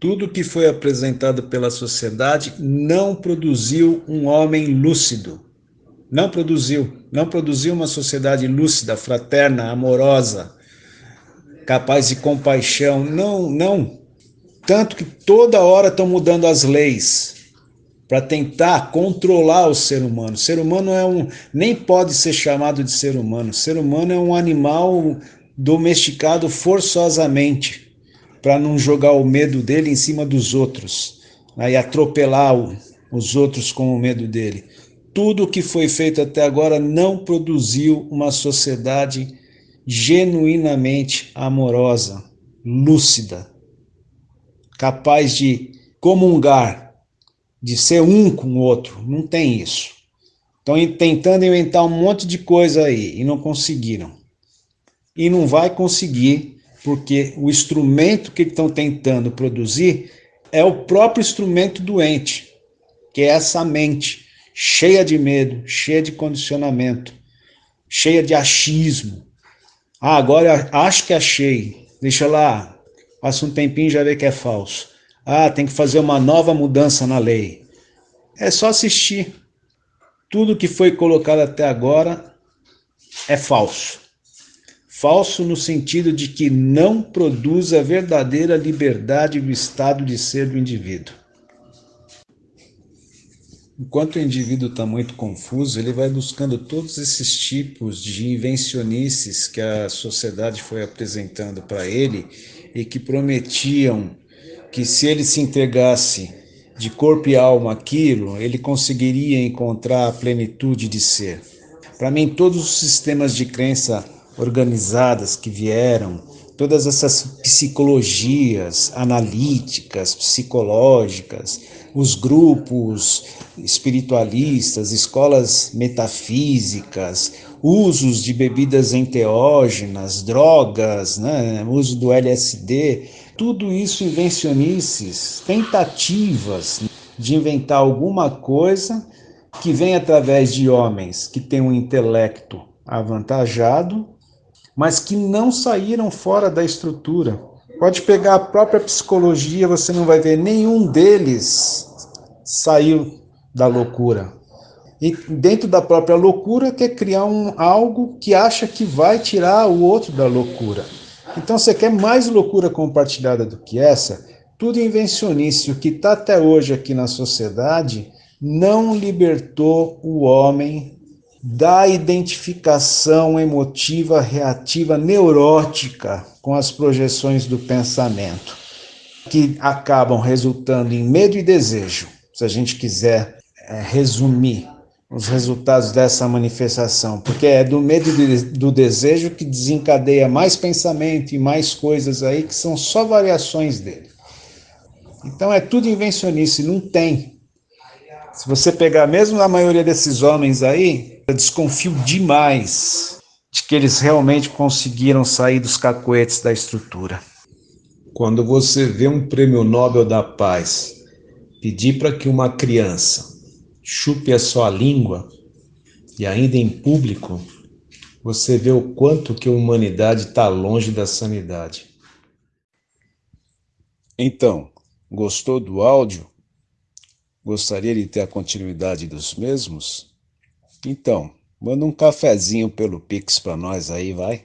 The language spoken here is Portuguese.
Tudo que foi apresentado pela sociedade não produziu um homem lúcido. Não produziu. Não produziu uma sociedade lúcida, fraterna, amorosa, capaz de compaixão. Não, não. Tanto que toda hora estão mudando as leis para tentar controlar o ser humano. O ser humano é um nem pode ser chamado de ser humano. O ser humano é um animal domesticado forçosamente para não jogar o medo dele em cima dos outros né, e atropelar o, os outros com o medo dele. Tudo o que foi feito até agora não produziu uma sociedade genuinamente amorosa, lúcida, capaz de comungar de ser um com o outro. Não tem isso. Estão tentando inventar um monte de coisa aí e não conseguiram. E não vai conseguir, porque o instrumento que estão tentando produzir é o próprio instrumento doente, que é essa mente cheia de medo, cheia de condicionamento, cheia de achismo. Ah, agora acho que achei. Deixa lá, passa um tempinho e já vê que é falso. Ah, tem que fazer uma nova mudança na lei. É só assistir. Tudo que foi colocado até agora é falso. Falso no sentido de que não produz a verdadeira liberdade do estado de ser do indivíduo. Enquanto o indivíduo está muito confuso, ele vai buscando todos esses tipos de invencionices que a sociedade foi apresentando para ele e que prometiam que se ele se entregasse de corpo e alma aquilo, ele conseguiria encontrar a plenitude de ser. Para mim, todos os sistemas de crença organizadas que vieram, todas essas psicologias analíticas, psicológicas, os grupos espiritualistas, escolas metafísicas, usos de bebidas enteógenas, drogas, né, uso do LSD, tudo isso invencionices, tentativas de inventar alguma coisa que vem através de homens que têm um intelecto avantajado, mas que não saíram fora da estrutura. Pode pegar a própria psicologia, você não vai ver nenhum deles saiu da loucura. E dentro da própria loucura quer criar um algo que acha que vai tirar o outro da loucura. Então você quer mais loucura compartilhada do que essa? Tudo invencionice. O que está até hoje aqui na sociedade não libertou o homem da identificação emotiva, reativa, neurótica com as projeções do pensamento, que acabam resultando em medo e desejo, se a gente quiser é, resumir os resultados dessa manifestação, porque é do medo e do desejo que desencadeia mais pensamento e mais coisas aí que são só variações dele. Então é tudo invencionice, não tem. Se você pegar mesmo a maioria desses homens aí, eu desconfio demais de que eles realmente conseguiram sair dos cacoetes da estrutura. Quando você vê um prêmio Nobel da Paz pedir para que uma criança chupe a sua língua, e ainda em público, você vê o quanto que a humanidade está longe da sanidade. Então, gostou do áudio? Gostaria de ter a continuidade dos mesmos? Então, manda um cafezinho pelo Pix para nós aí, vai.